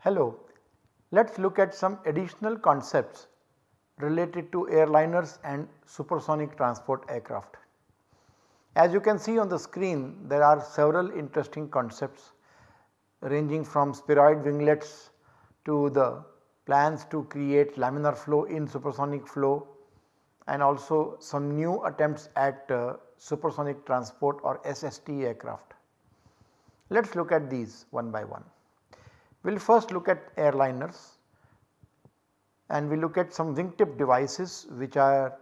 Hello, let us look at some additional concepts related to airliners and supersonic transport aircraft. As you can see on the screen there are several interesting concepts ranging from spheroid winglets to the plans to create laminar flow in supersonic flow and also some new attempts at uh, supersonic transport or SST aircraft. Let us look at these one by one. We will first look at airliners and we look at some wingtip devices which are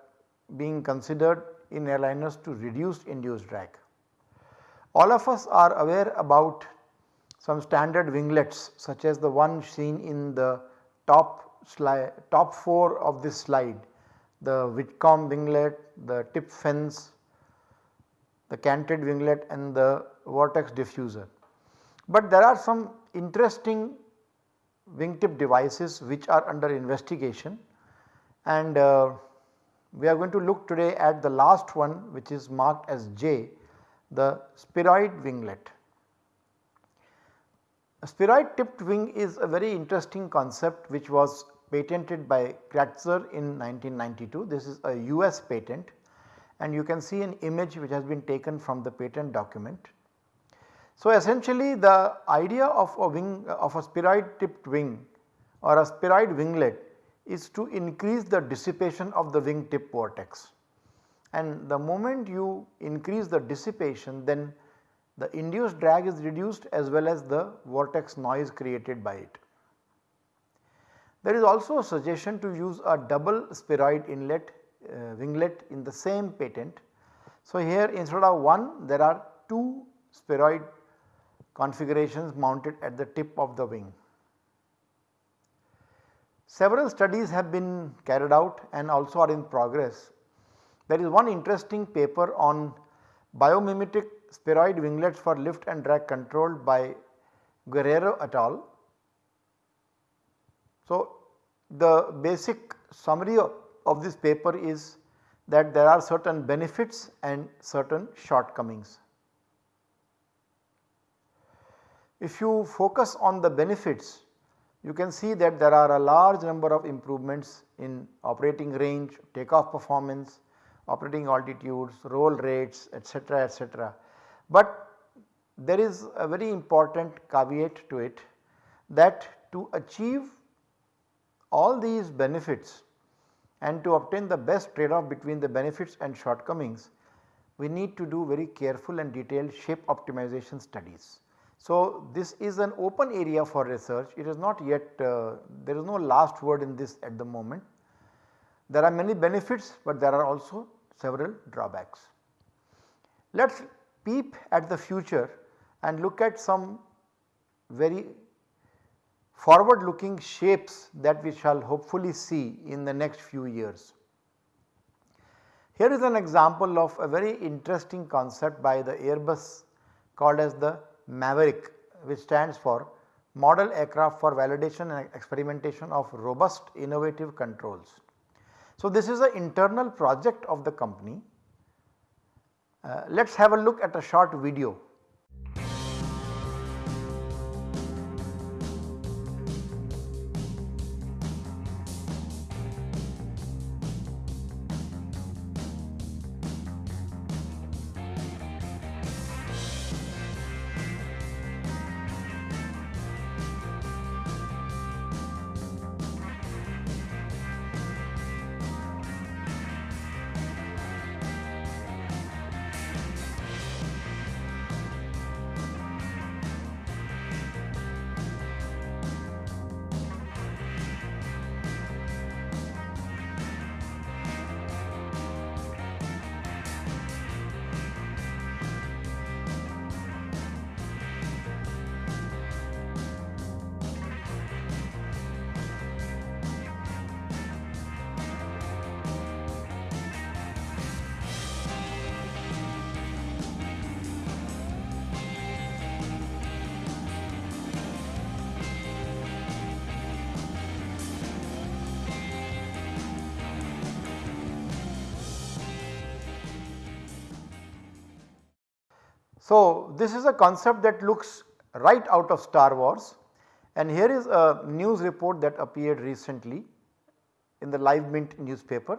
being considered in airliners to reduce induced drag. All of us are aware about some standard winglets such as the one seen in the top slide top 4 of this slide the Whitcomb winglet, the tip fence, the canted winglet and the vortex diffuser. But there are some interesting wingtip devices which are under investigation and uh, we are going to look today at the last one which is marked as J the spheroid winglet. A spheroid tipped wing is a very interesting concept which was patented by Gratzer in 1992. This is a US patent and you can see an image which has been taken from the patent document. So, essentially the idea of a wing of a spheroid tipped wing or a spheroid winglet is to increase the dissipation of the wing tip vortex and the moment you increase the dissipation then the induced drag is reduced as well as the vortex noise created by it. There is also a suggestion to use a double spheroid inlet uh, winglet in the same patent. So, here instead of one there are two spheroid configurations mounted at the tip of the wing. Several studies have been carried out and also are in progress. There is one interesting paper on biomimetic spheroid winglets for lift and drag controlled by Guerrero et al. So, the basic summary of, this paper is that there are certain benefits and certain shortcomings. If you focus on the benefits you can see that there are a large number of improvements in operating range, takeoff performance, operating altitudes, roll rates etc., etc. But there is a very important caveat to it that to achieve all these benefits and to obtain the best trade off between the benefits and shortcomings we need to do very careful and detailed shape optimization studies. So, this is an open area for research it is not yet uh, there is no last word in this at the moment. There are many benefits but there are also several drawbacks. Let us peep at the future and look at some very forward looking shapes that we shall hopefully see in the next few years. Here is an example of a very interesting concept by the Airbus called as the MAVERICK which stands for Model Aircraft for Validation and Experimentation of Robust Innovative Controls. So, this is an internal project of the company. Uh, let us have a look at a short video So, this is a concept that looks right out of Star Wars and here is a news report that appeared recently in the Live Mint newspaper.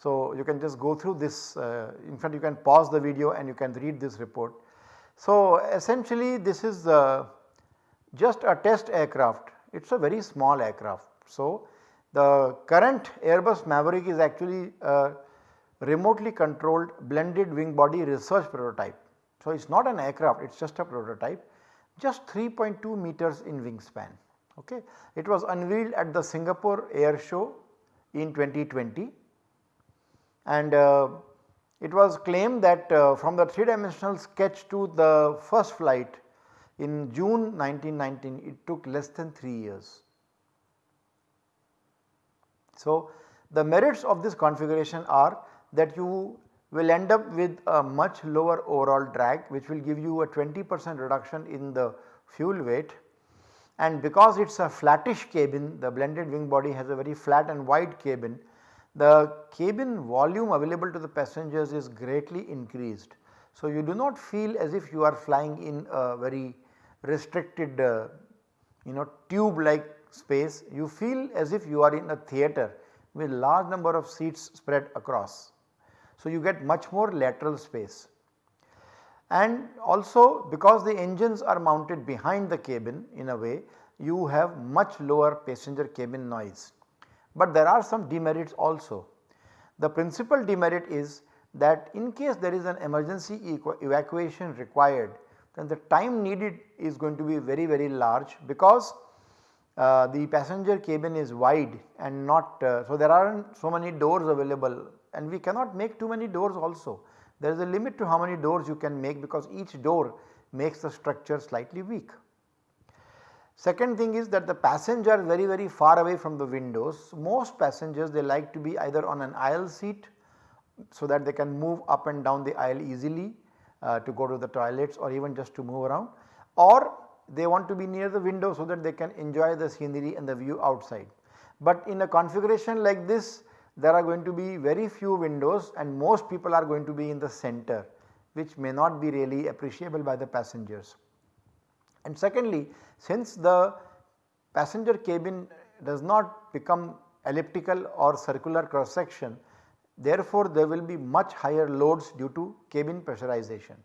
So, you can just go through this uh, in fact you can pause the video and you can read this report. So, essentially this is uh, just a test aircraft it is a very small aircraft. So, the current Airbus Maverick is actually a remotely controlled blended wing body research prototype. So, it is not an aircraft it is just a prototype just 3.2 meters in wingspan. Okay. It was unveiled at the Singapore Air Show in 2020 and uh, it was claimed that uh, from the 3 dimensional sketch to the first flight in June 1919 it took less than 3 years. So, the merits of this configuration are that you will end up with a much lower overall drag which will give you a 20 percent reduction in the fuel weight and because it is a flattish cabin the blended wing body has a very flat and wide cabin the cabin volume available to the passengers is greatly increased. So, you do not feel as if you are flying in a very restricted uh, you know tube like space you feel as if you are in a theatre with large number of seats spread across. So, you get much more lateral space and also because the engines are mounted behind the cabin in a way you have much lower passenger cabin noise. But there are some demerits also. The principal demerit is that in case there is an emergency evacuation required then the time needed is going to be very very large because uh, the passenger cabin is wide and not uh, so there are not so many doors available and we cannot make too many doors also. There is a limit to how many doors you can make because each door makes the structure slightly weak. Second thing is that the passenger are very very far away from the windows. Most passengers they like to be either on an aisle seat so that they can move up and down the aisle easily uh, to go to the toilets or even just to move around or they want to be near the window so that they can enjoy the scenery and the view outside. But in a configuration like this there are going to be very few windows and most people are going to be in the center which may not be really appreciable by the passengers. And secondly since the passenger cabin does not become elliptical or circular cross section therefore there will be much higher loads due to cabin pressurization.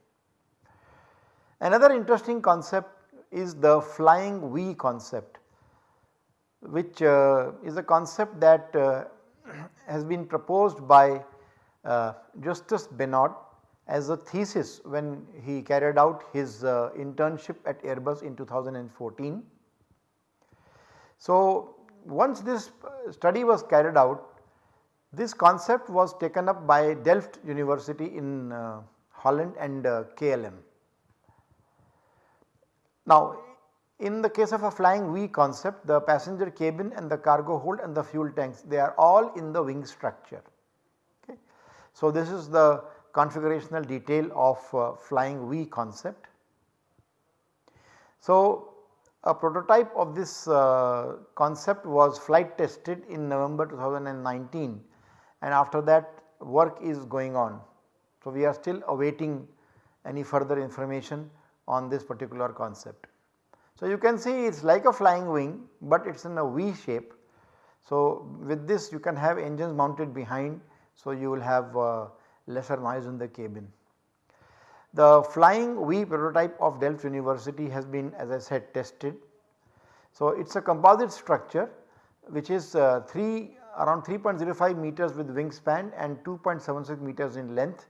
Another interesting concept is the flying V concept which uh, is a concept that uh, has been proposed by uh, Justus as a thesis when he carried out his uh, internship at Airbus in 2014. So, once this uh, study was carried out this concept was taken up by Delft University in uh, Holland and uh, KLM. Now in the case of a flying V concept the passenger cabin and the cargo hold and the fuel tanks they are all in the wing structure. Okay. So this is the configurational detail of uh, flying V concept. So a prototype of this uh, concept was flight tested in November 2019 and after that work is going on. So we are still awaiting any further information on this particular concept. So, you can see it is like a flying wing, but it is in a V shape. So, with this you can have engines mounted behind. So, you will have uh, lesser noise in the cabin. The flying V prototype of Delft University has been as I said tested. So, it is a composite structure which is uh, 3 around 3.05 meters with wingspan and 2.76 meters in length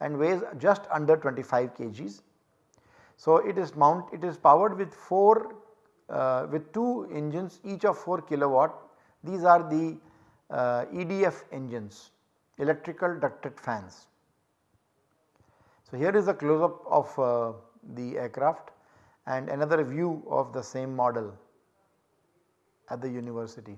and weighs just under 25 kgs. So, it is mount it is powered with 4 uh, with 2 engines each of 4 kilowatt these are the uh, EDF engines electrical ducted fans. So, here is a close up of uh, the aircraft and another view of the same model at the university.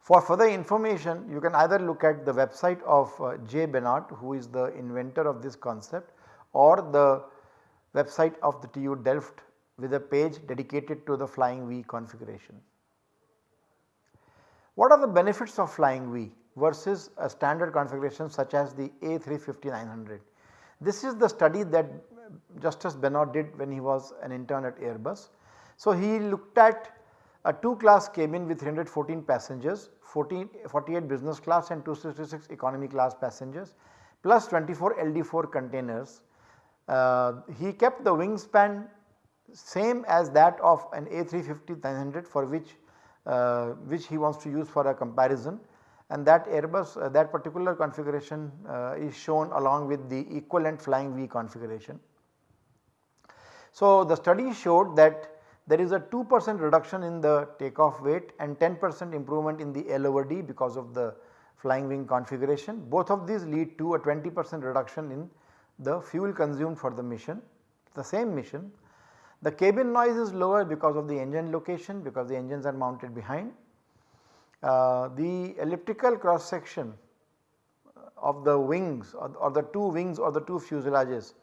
For further information you can either look at the website of uh, J. Benad who is the inventor of this concept or the website of the TU Delft with a page dedicated to the flying V configuration. What are the benefits of flying V versus a standard configuration such as the A350-900? This is the study that Justus Benad did when he was an intern at Airbus. So, he looked at a 2 class cabin with 314 passengers, 14, 48 business class and 266 economy class passengers plus 24 LD4 containers. Uh, he kept the wingspan same as that of an A350-900 for which uh, which he wants to use for a comparison and that Airbus uh, that particular configuration uh, is shown along with the equivalent flying V configuration. So, the study showed that there is a 2 percent reduction in the takeoff weight and 10 percent improvement in the L over D because of the flying wing configuration. Both of these lead to a 20 percent reduction in the fuel consumed for the mission, the same mission. The cabin noise is lower because of the engine location because the engines are mounted behind. Uh, the elliptical cross section of the wings or, or the two wings or the two fuselages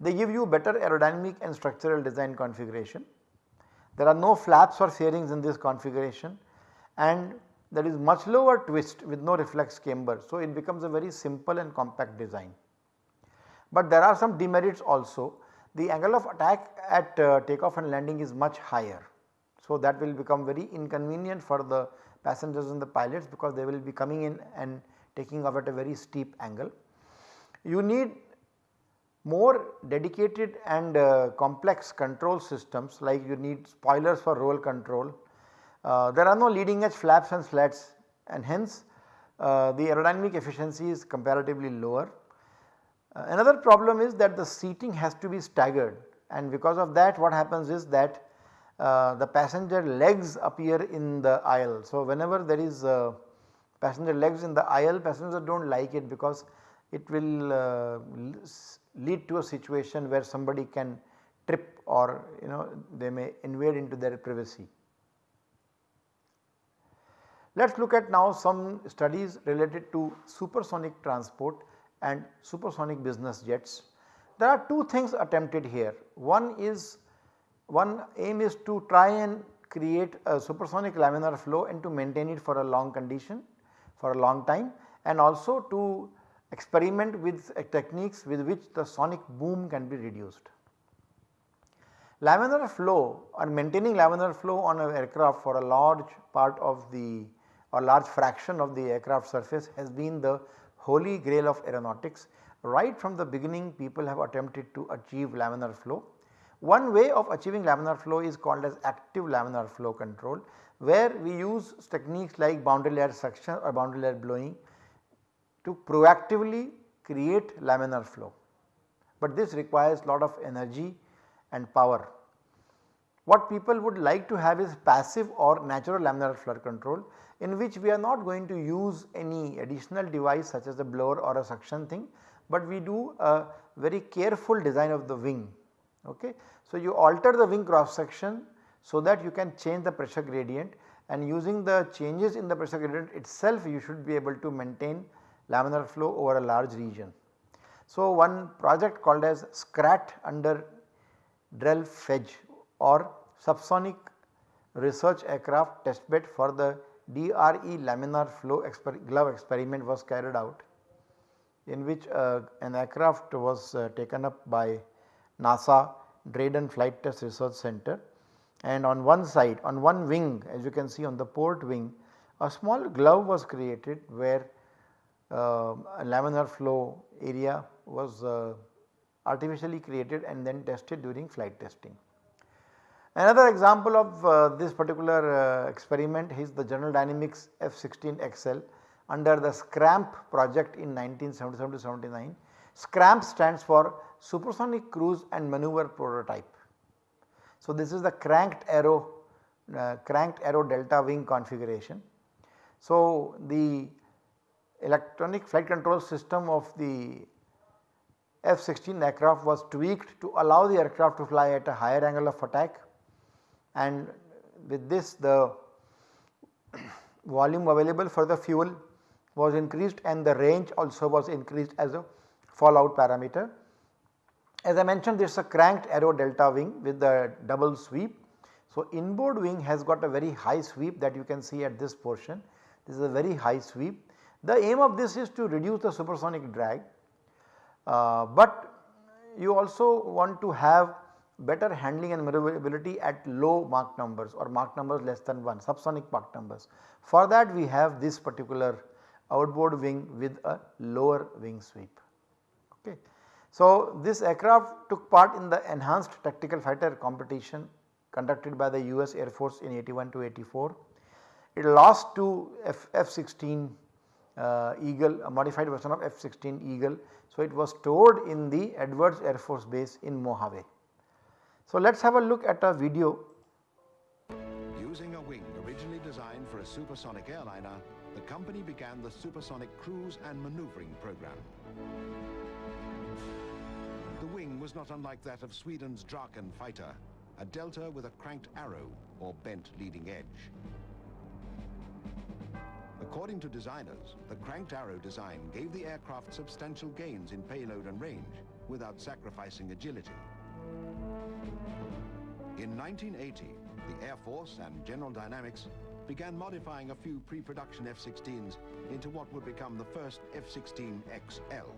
they give you better aerodynamic and structural design configuration. There are no flaps or fairings in this configuration and there is much lower twist with no reflex camber. So, it becomes a very simple and compact design. But there are some demerits also. The angle of attack at uh, takeoff and landing is much higher. So, that will become very inconvenient for the passengers and the pilots because they will be coming in and taking off at a very steep angle. You need more dedicated and uh, complex control systems like you need spoilers for roll control. Uh, there are no leading edge flaps and slats and hence uh, the aerodynamic efficiency is comparatively lower. Uh, another problem is that the seating has to be staggered and because of that what happens is that uh, the passenger legs appear in the aisle. So, whenever there is uh, passenger legs in the aisle passengers do not like it because it will lead to a situation where somebody can trip or you know they may invade into their privacy. Let us look at now some studies related to supersonic transport and supersonic business jets. There are two things attempted here. One is one aim is to try and create a supersonic laminar flow and to maintain it for a long condition for a long time and also to experiment with techniques with which the sonic boom can be reduced. Laminar flow or maintaining laminar flow on an aircraft for a large part of the or large fraction of the aircraft surface has been the holy grail of aeronautics. Right from the beginning people have attempted to achieve laminar flow. One way of achieving laminar flow is called as active laminar flow control where we use techniques like boundary layer suction or boundary layer blowing to proactively create laminar flow, but this requires lot of energy and power. What people would like to have is passive or natural laminar flow control in which we are not going to use any additional device such as a blower or a suction thing, but we do a very careful design of the wing. Okay. So, you alter the wing cross section so that you can change the pressure gradient and using the changes in the pressure gradient itself you should be able to maintain laminar flow over a large region. So, one project called as SCRAT under DRELFGE or subsonic research aircraft testbed for the DRE laminar flow exper glove experiment was carried out in which uh, an aircraft was uh, taken up by NASA Dryden Flight Test Research Center and on one side on one wing as you can see on the port wing a small glove was created where uh, laminar flow area was uh, artificially created and then tested during flight testing. Another example of uh, this particular uh, experiment is the General Dynamics F-16XL under the SCRAMP project in 1977-79. SCRAMP stands for Supersonic Cruise and Maneuver Prototype. So, this is the cranked arrow uh, cranked arrow delta wing configuration. So, the electronic flight control system of the F-16 aircraft was tweaked to allow the aircraft to fly at a higher angle of attack and with this the volume available for the fuel was increased and the range also was increased as a fallout parameter. As I mentioned this is a cranked arrow delta wing with the double sweep. So, inboard wing has got a very high sweep that you can see at this portion. This is a very high sweep the aim of this is to reduce the supersonic drag, uh, but you also want to have better handling and maneuverability at low Mach numbers or Mach numbers less than 1 subsonic Mach numbers. For that we have this particular outboard wing with a lower wing sweep. Okay. So, this aircraft took part in the enhanced tactical fighter competition conducted by the US Air Force in 81 to 84. It lost to F-16 uh, Eagle a modified version of F-16 Eagle. So, it was stored in the Edwards Air Force Base in Mojave. So, let us have a look at a video. Using a wing originally designed for a supersonic airliner, the company began the supersonic cruise and maneuvering program. The wing was not unlike that of Sweden's Draken fighter, a delta with a cranked arrow or bent leading edge. According to designers, the cranked arrow design gave the aircraft substantial gains in payload and range without sacrificing agility. In 1980, the Air Force and General Dynamics began modifying a few pre-production F-16s into what would become the first F-16XL.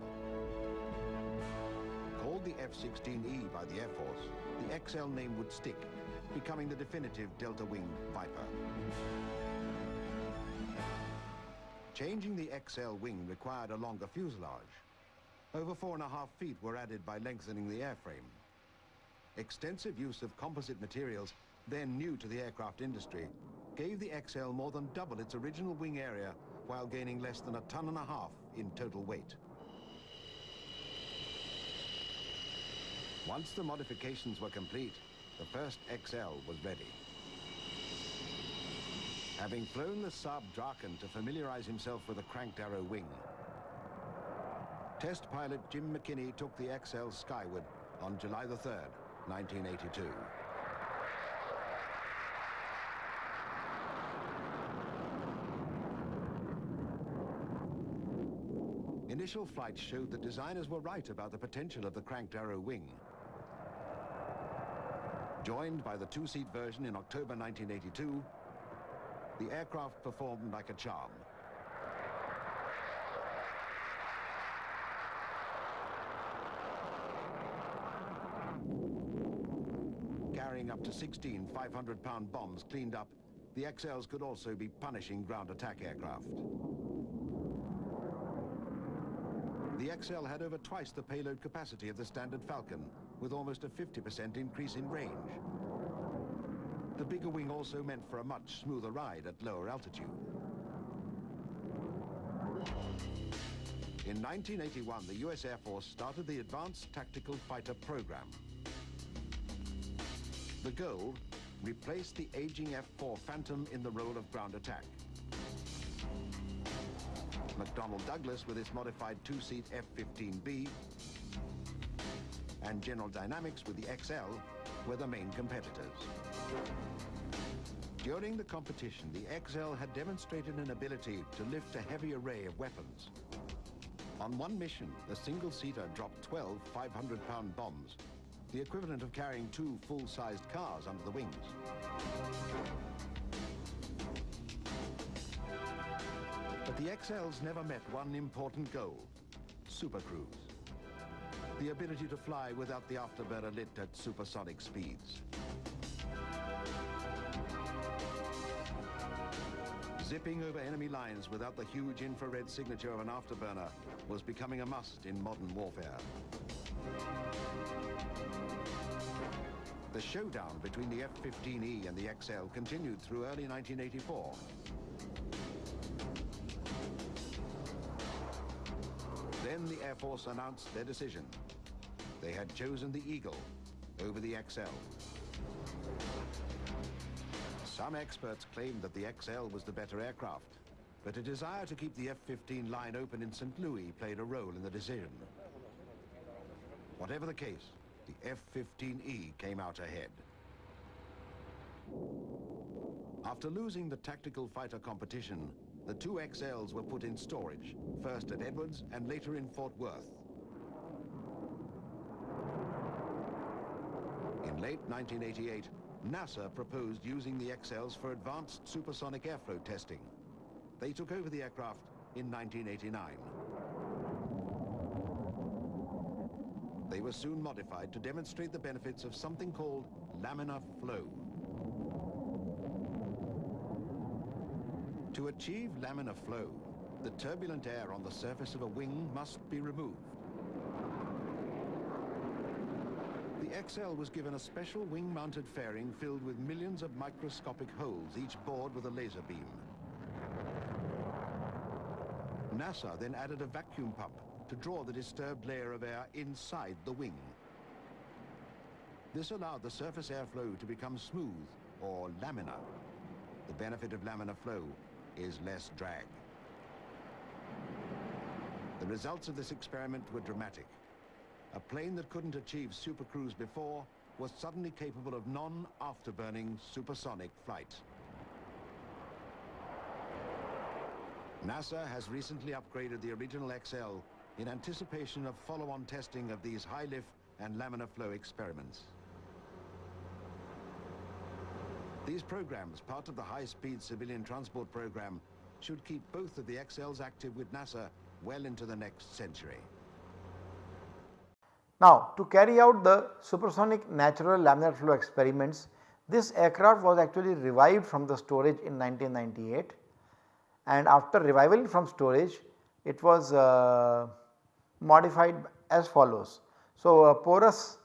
Called the F-16E by the Air Force, the XL name would stick, becoming the definitive Delta Wing Viper. Changing the XL wing required a longer fuselage. Over four and a half feet were added by lengthening the airframe. Extensive use of composite materials, then new to the aircraft industry, gave the XL more than double its original wing area while gaining less than a ton and a half in total weight. Once the modifications were complete, the first XL was ready. Having flown the Saab Draken to familiarize himself with the cranked arrow wing, test pilot Jim McKinney took the XL skyward on July the 3rd, 1982. Initial flights showed that designers were right about the potential of the cranked arrow wing. Joined by the two-seat version in October 1982, the aircraft performed like a charm. carrying to 16 500-pound bombs cleaned up, the XLs could also be punishing ground attack aircraft. The XL had over twice the payload capacity of the standard Falcon, with almost a 50% increase in range. The bigger wing also meant for a much smoother ride at lower altitude. In 1981, the US Air Force started the Advanced Tactical Fighter Program, the goal, replace the aging F-4 Phantom in the role of ground attack. McDonnell Douglas with its modified two-seat F-15B and General Dynamics with the XL were the main competitors. During the competition, the XL had demonstrated an ability to lift a heavy array of weapons. On one mission, the single-seater dropped 12 500-pound bombs the equivalent of carrying two full-sized cars under the wings. But the XLs never met one important goal, supercruise. The ability to fly without the afterburner lit at supersonic speeds. Zipping over enemy lines without the huge infrared signature of an afterburner was becoming a must in modern warfare. The showdown between the F-15E and the XL continued through early 1984. Then the Air Force announced their decision. They had chosen the Eagle over the XL. Some experts claimed that the XL was the better aircraft, but a desire to keep the F-15 line open in St. Louis played a role in the decision. Whatever the case, the F-15E came out ahead. After losing the tactical fighter competition, the two XLs were put in storage, first at Edwards and later in Fort Worth. In late 1988, NASA proposed using the XLs for advanced supersonic airflow testing. They took over the aircraft in 1989. They were soon modified to demonstrate the benefits of something called laminar flow. To achieve laminar flow, the turbulent air on the surface of a wing must be removed. The XL was given a special wing-mounted fairing filled with millions of microscopic holes, each bored with a laser beam. NASA then added a vacuum pump to draw the disturbed layer of air inside the wing. This allowed the surface airflow to become smooth or laminar. The benefit of laminar flow is less drag. The results of this experiment were dramatic. A plane that couldn't achieve supercruise before was suddenly capable of non-afterburning supersonic flight. NASA has recently upgraded the original XL in anticipation of follow-on testing of these high-lift and laminar flow experiments. These programs, part of the high-speed civilian transport program, should keep both of the XLs active with NASA well into the next century. Now to carry out the supersonic natural laminar flow experiments, this aircraft was actually revived from the storage in 1998 and after revival from storage it was uh, modified as follows. So a porous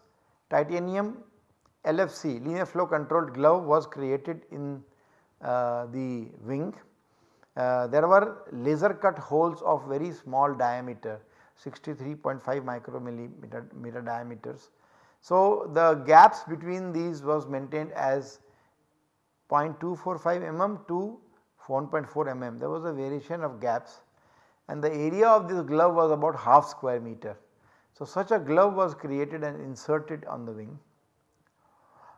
titanium LFC laminar flow controlled glove was created in uh, the wing. Uh, there were laser cut holes of very small diameter 63.5 micrometer meter diameters. So the gaps between these was maintained as 0.245 mm to 1.4 mm there was a variation of gaps and the area of this glove was about half square meter. So such a glove was created and inserted on the wing.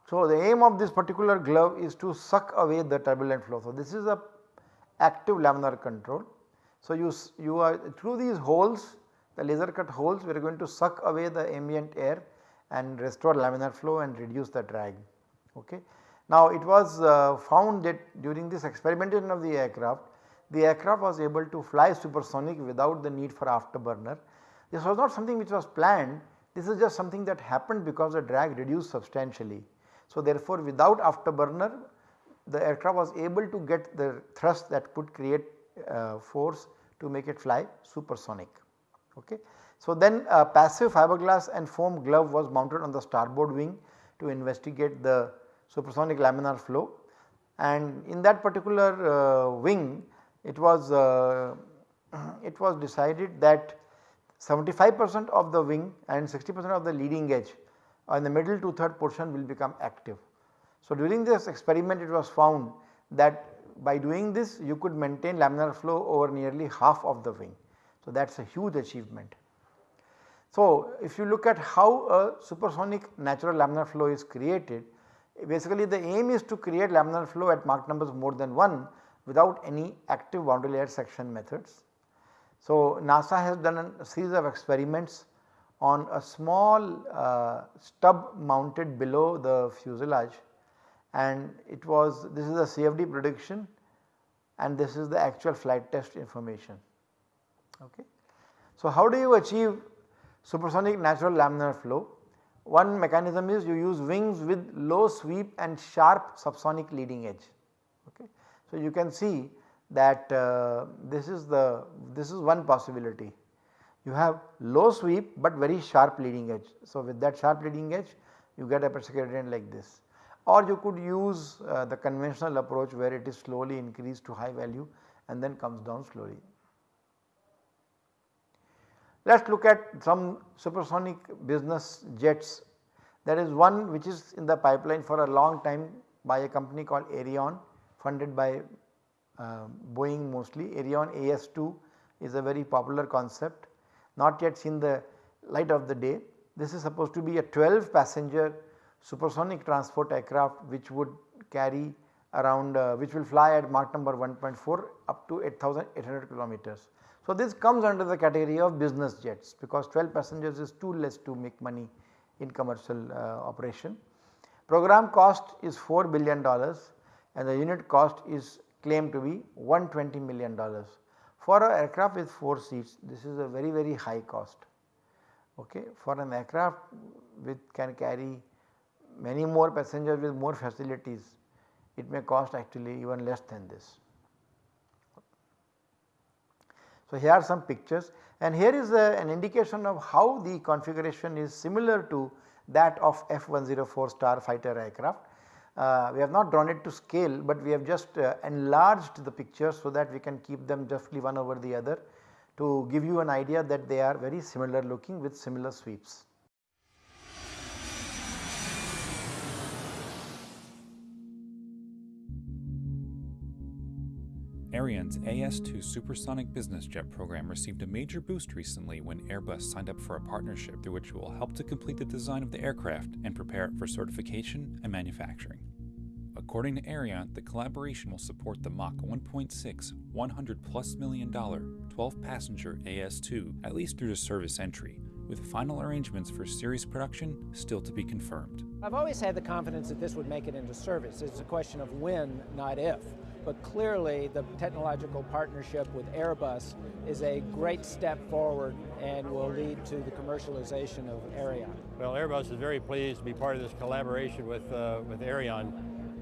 So the aim of this particular glove is to suck away the turbulent flow. So this is a active laminar control. So you, you are through these holes the laser cut holes we are going to suck away the ambient air and restore laminar flow and reduce the drag. Okay. Now it was uh, found that during this experimentation of the aircraft the aircraft was able to fly supersonic without the need for afterburner. This was not something which was planned, this is just something that happened because the drag reduced substantially. So therefore without afterburner the aircraft was able to get the thrust that could create uh, force to make it fly supersonic. Okay. So then a passive fiberglass and foam glove was mounted on the starboard wing to investigate the supersonic laminar flow and in that particular uh, wing it was uh, it was decided that 75 percent of the wing and 60 percent of the leading edge in the middle to third portion will become active. So during this experiment it was found that by doing this you could maintain laminar flow over nearly half of the wing. So that is a huge achievement. So if you look at how a supersonic natural laminar flow is created basically the aim is to create laminar flow at Mach numbers more than 1 without any active boundary layer suction methods. So NASA has done a series of experiments on a small uh, stub mounted below the fuselage and it was this is the CFD prediction and this is the actual flight test information. Okay. So how do you achieve supersonic natural laminar flow? One mechanism is you use wings with low sweep and sharp subsonic leading edge. So, you can see that uh, this is the this is one possibility. You have low sweep but very sharp leading edge. So, with that sharp leading edge you get a gradient like this or you could use uh, the conventional approach where it is slowly increased to high value and then comes down slowly. Let us look at some supersonic business jets there is one which is in the pipeline for a long time by a company called Aerion funded by uh, Boeing mostly. Aerion AS2 is a very popular concept not yet seen the light of the day. This is supposed to be a 12 passenger supersonic transport aircraft which would carry around uh, which will fly at Mach number 1.4 up to 8800 kilometers. So this comes under the category of business jets because 12 passengers is too less to make money in commercial uh, operation. Program cost is 4 billion dollars and the unit cost is claimed to be 120 million dollars. For an aircraft with 4 seats this is a very very high cost Okay. For an aircraft which can carry many more passengers with more facilities, it may cost actually even less than this. So, here are some pictures and here is a, an indication of how the configuration is similar to that of F-104 Starfighter aircraft. Uh, we have not drawn it to scale, but we have just uh, enlarged the pictures so that we can keep them roughly one over the other to give you an idea that they are very similar looking with similar sweeps. Aerion's AS2 supersonic business jet program received a major boost recently when Airbus signed up for a partnership through which it will help to complete the design of the aircraft and prepare it for certification and manufacturing. According to Aerion, the collaboration will support the Mach 1.6 100 plus million dollar 12 passenger AS2 at least through to service entry, with final arrangements for series production still to be confirmed. I've always had the confidence that this would make it into service. It's a question of when, not if. But clearly, the technological partnership with Airbus is a great step forward and will lead to the commercialization of Aerion. Well, Airbus is very pleased to be part of this collaboration with, uh, with Aerion.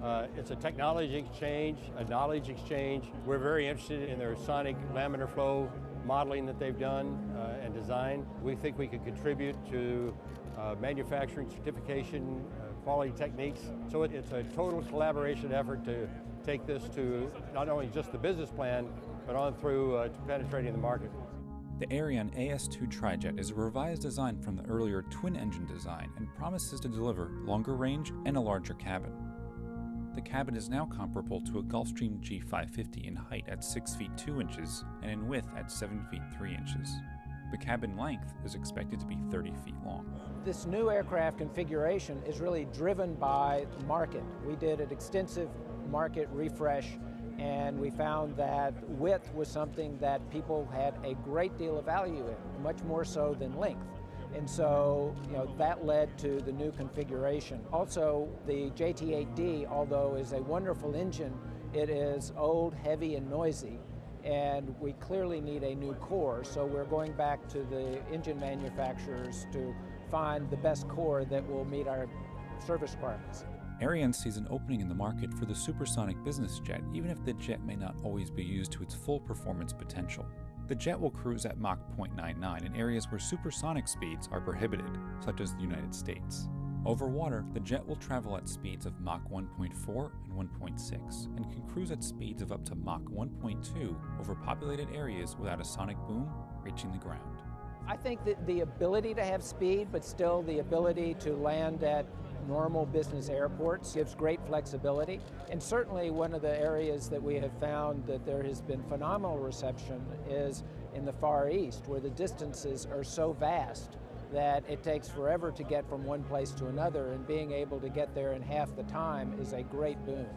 Uh, it's a technology exchange, a knowledge exchange. We're very interested in their sonic laminar flow modeling that they've done uh, and design. We think we could contribute to uh, manufacturing certification, uh, quality techniques. So it, it's a total collaboration effort to take this to not only just the business plan, but on through uh, to penetrating the market. The Aerion AS2 trijet is a revised design from the earlier twin engine design and promises to deliver longer range and a larger cabin. The cabin is now comparable to a Gulfstream G550 in height at 6 feet 2 inches and in width at 7 feet 3 inches. The cabin length is expected to be 30 feet long. This new aircraft configuration is really driven by the market. We did an extensive market refresh and we found that width was something that people had a great deal of value in, much more so than length. And so, you know, that led to the new configuration. Also, the JT8D, although is a wonderful engine, it is old, heavy, and noisy. And we clearly need a new core, so we're going back to the engine manufacturers to find the best core that will meet our service requirements. Aerion sees an opening in the market for the supersonic business jet, even if the jet may not always be used to its full performance potential. The jet will cruise at Mach 0.99 in areas where supersonic speeds are prohibited, such as the United States. Over water, the jet will travel at speeds of Mach 1.4 and 1.6 and can cruise at speeds of up to Mach 1.2 over populated areas without a sonic boom reaching the ground. I think that the ability to have speed, but still the ability to land at normal business airports gives great flexibility. And certainly one of the areas that we have found that there has been phenomenal reception is in the Far East, where the distances are so vast that it takes forever to get from one place to another, and being able to get there in half the time is a great boon.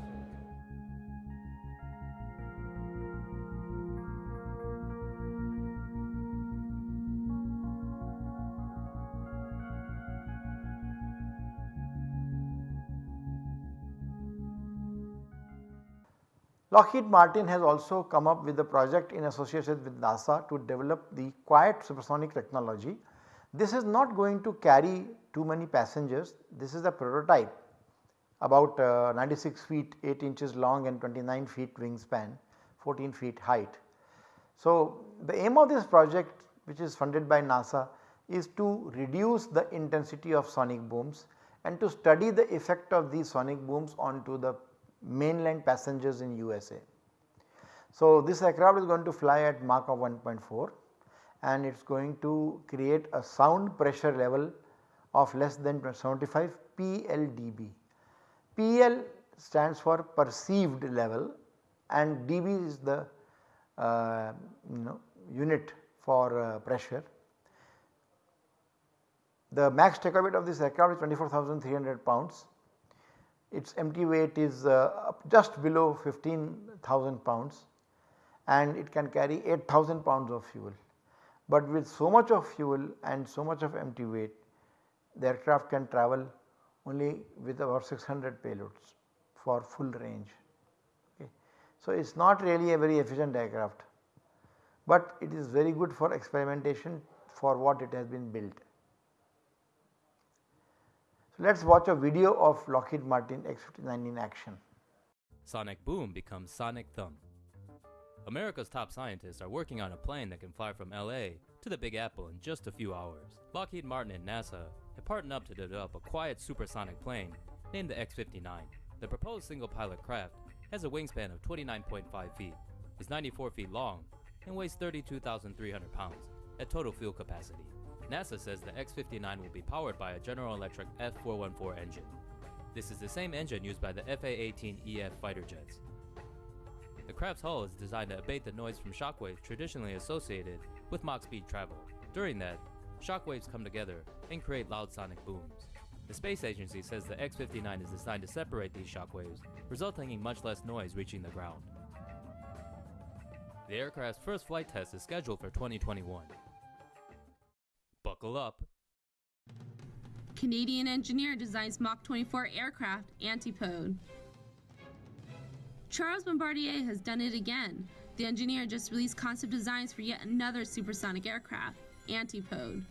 Lockheed Martin has also come up with a project in association with NASA to develop the quiet supersonic technology. This is not going to carry too many passengers, this is a prototype about uh, 96 feet 8 inches long and 29 feet wingspan, 14 feet height. So, the aim of this project which is funded by NASA is to reduce the intensity of sonic booms and to study the effect of these sonic booms onto the mainland passengers in USA. So, this aircraft is going to fly at Mach of 1.4 and it is going to create a sound pressure level of less than 75 PLDB. PL stands for perceived level and dB is the uh, you know unit for uh, pressure. The max takeoff weight of this aircraft is 24,300 pounds its empty weight is uh, just below 15,000 pounds and it can carry 8000 pounds of fuel. But with so much of fuel and so much of empty weight the aircraft can travel only with about 600 payloads for full range. Okay. So, it is not really a very efficient aircraft, but it is very good for experimentation for what it has been built. Let us watch a video of Lockheed Martin X-59 in action. Sonic boom becomes sonic thump. America's top scientists are working on a plane that can fly from LA to the Big Apple in just a few hours. Lockheed Martin and NASA have partnered up to develop a quiet supersonic plane named the X-59. The proposed single-pilot craft has a wingspan of 29.5 feet, is 94 feet long, and weighs 32,300 pounds at total fuel capacity. NASA says the X-59 will be powered by a General Electric F414 engine. This is the same engine used by the FA-18EF fighter jets. The craft's hull is designed to abate the noise from shockwaves traditionally associated with Mach speed travel. During that, shockwaves come together and create loud sonic booms. The space agency says the X-59 is designed to separate these shockwaves, resulting in much less noise reaching the ground. The aircraft's first flight test is scheduled for 2021. Buckle up. Canadian engineer designs Mach 24 aircraft antipode. Charles Bombardier has done it again. The engineer just released concept designs for yet another supersonic aircraft, Antipode.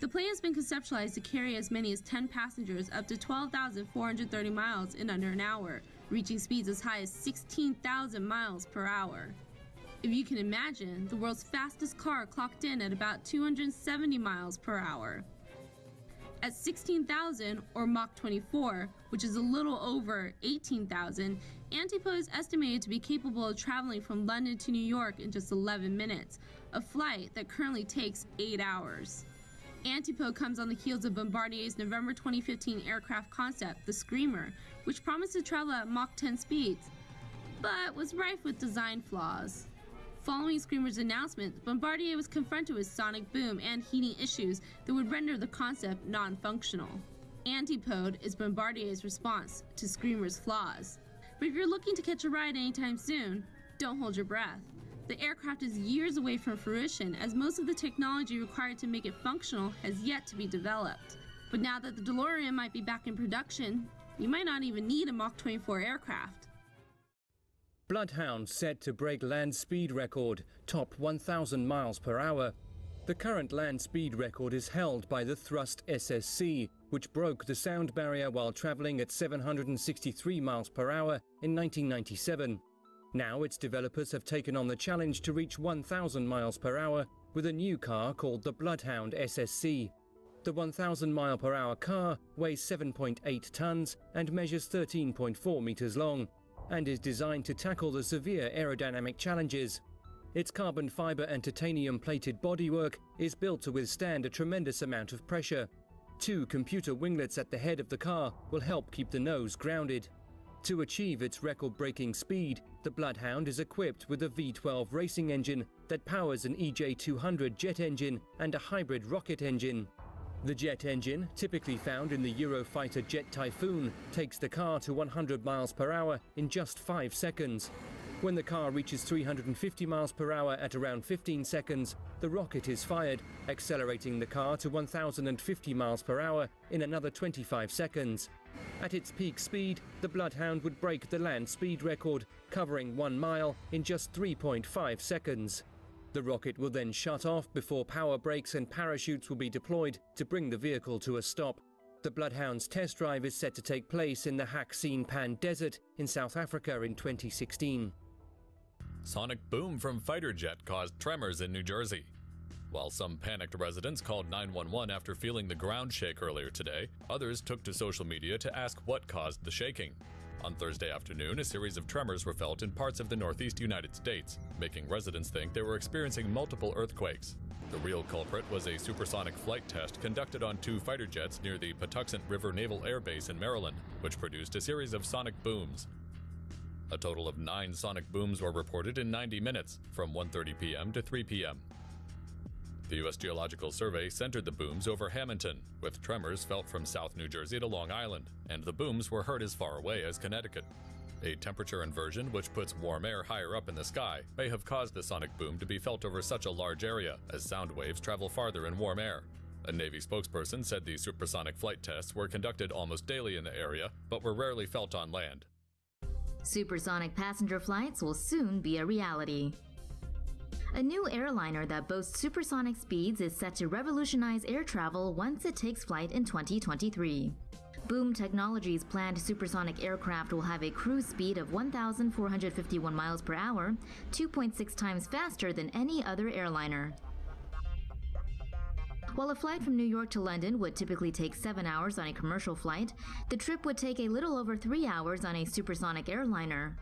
The plane has been conceptualized to carry as many as 10 passengers up to 12,430 miles in under an hour, reaching speeds as high as 16,000 miles per hour. If you can imagine, the world's fastest car clocked in at about 270 miles per hour. At 16,000 or Mach 24, which is a little over 18,000, Antipode is estimated to be capable of traveling from London to New York in just 11 minutes, a flight that currently takes 8 hours. Antipode comes on the heels of Bombardier's November 2015 aircraft concept, the Screamer, which promised to travel at Mach 10 speeds, but was rife with design flaws. Following Screamer's announcement, Bombardier was confronted with sonic boom and heating issues that would render the concept non-functional. Antipode is Bombardier's response to Screamer's flaws. But if you're looking to catch a ride anytime soon, don't hold your breath. The aircraft is years away from fruition as most of the technology required to make it functional has yet to be developed. But now that the DeLorean might be back in production, you might not even need a Mach 24 aircraft. Bloodhound set to break land speed record, top 1,000 miles per hour. The current land speed record is held by the Thrust SSC, which broke the sound barrier while traveling at 763 miles per hour in 1997. Now its developers have taken on the challenge to reach 1,000 miles per hour with a new car called the Bloodhound SSC. The 1,000 mile per hour car weighs 7.8 tons and measures 13.4 meters long and is designed to tackle the severe aerodynamic challenges. Its carbon fiber and titanium plated bodywork is built to withstand a tremendous amount of pressure. Two computer winglets at the head of the car will help keep the nose grounded. To achieve its record breaking speed, the Bloodhound is equipped with a V12 racing engine that powers an EJ200 jet engine and a hybrid rocket engine. The jet engine, typically found in the Eurofighter Jet Typhoon, takes the car to 100 miles per hour in just 5 seconds. When the car reaches 350 miles per hour at around 15 seconds, the rocket is fired, accelerating the car to 1050 miles per hour in another 25 seconds. At its peak speed, the Bloodhound would break the land speed record, covering 1 mile in just 3.5 seconds. The rocket will then shut off before power brakes and parachutes will be deployed to bring the vehicle to a stop. The Bloodhound's test drive is set to take place in the Hakskeen Pan Desert in South Africa in 2016. Sonic boom from fighter jet caused tremors in New Jersey. While some panicked residents called 911 after feeling the ground shake earlier today, others took to social media to ask what caused the shaking. On Thursday afternoon, a series of tremors were felt in parts of the northeast United States, making residents think they were experiencing multiple earthquakes. The real culprit was a supersonic flight test conducted on two fighter jets near the Patuxent River Naval Air Base in Maryland, which produced a series of sonic booms. A total of nine sonic booms were reported in 90 minutes, from 1.30 p.m. to 3 p.m. The U.S. Geological Survey centered the booms over Hamilton, with tremors felt from South New Jersey to Long Island, and the booms were heard as far away as Connecticut. A temperature inversion which puts warm air higher up in the sky may have caused the sonic boom to be felt over such a large area, as sound waves travel farther in warm air. A Navy spokesperson said the supersonic flight tests were conducted almost daily in the area, but were rarely felt on land. Supersonic passenger flights will soon be a reality. A new airliner that boasts supersonic speeds is set to revolutionize air travel once it takes flight in 2023. Boom Technologies' planned supersonic aircraft will have a cruise speed of 1,451 miles per hour, 2.6 times faster than any other airliner. While a flight from New York to London would typically take 7 hours on a commercial flight, the trip would take a little over 3 hours on a supersonic airliner.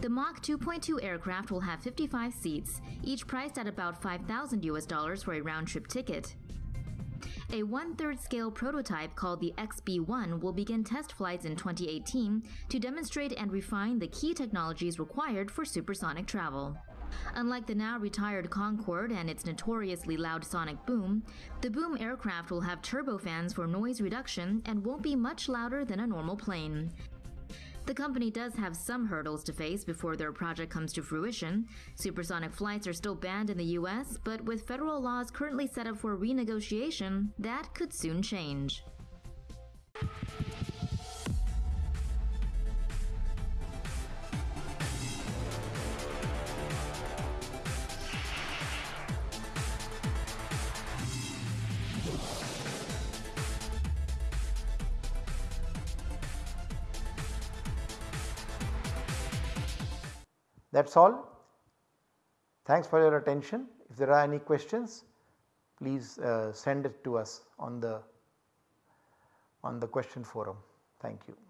The Mach 2.2 aircraft will have 55 seats, each priced at about 5,000 US dollars for a round trip ticket. A one-third scale prototype called the XB-1 will begin test flights in 2018 to demonstrate and refine the key technologies required for supersonic travel. Unlike the now retired Concorde and its notoriously loud sonic boom, the Boom aircraft will have turbofans for noise reduction and won't be much louder than a normal plane. The company does have some hurdles to face before their project comes to fruition. Supersonic flights are still banned in the US, but with federal laws currently set up for renegotiation, that could soon change. That is all. Thanks for your attention. If there are any questions, please uh, send it to us on the on the question forum. Thank you.